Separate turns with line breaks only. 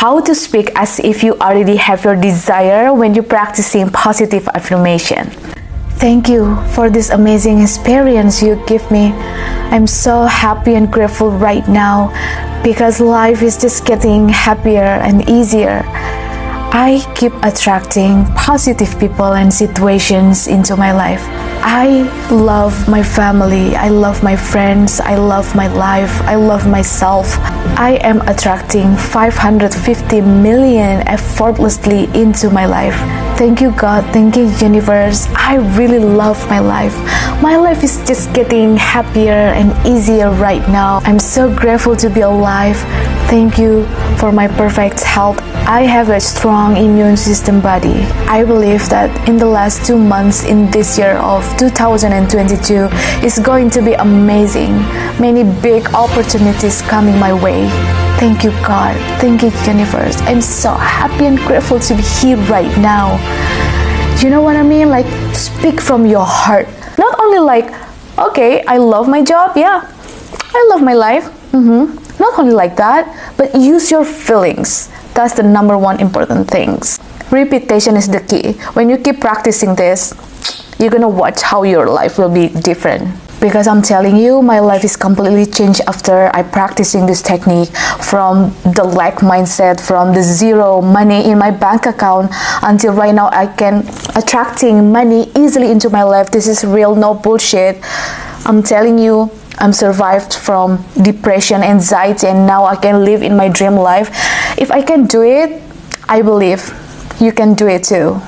how to speak as if you already have your desire when you're practicing positive affirmation. Thank you for this amazing experience you give me. I'm so happy and grateful right now because life is just getting happier and easier. I keep attracting positive people and situations into my life. I love my family, I love my friends, I love my life, I love myself. I am attracting 550 million effortlessly into my life. Thank you, God. Thank you, universe. I really love my life. My life is just getting happier and easier right now. I'm so grateful to be alive. Thank you for my perfect health. I have a strong immune system body. I believe that in the last two months in this year of 2022 is going to be amazing. Many big opportunities coming my way. Thank you, God. Thank you, universe. I'm so happy and grateful to be here right now. You know what I mean? Like, speak from your heart. Not only like, okay, I love my job. Yeah, I love my life. Mm-hmm. Not only like that, but use your feelings. That's the number one important things. Repetition is the key. When you keep practicing this, you're gonna watch how your life will be different. Because I'm telling you, my life is completely changed after I practicing this technique from the lack mindset, from the zero money in my bank account until right now I can attracting money easily into my life. This is real, no bullshit. I'm telling you, I'm survived from depression, anxiety, and now I can live in my dream life. If I can do it, I believe you can do it too.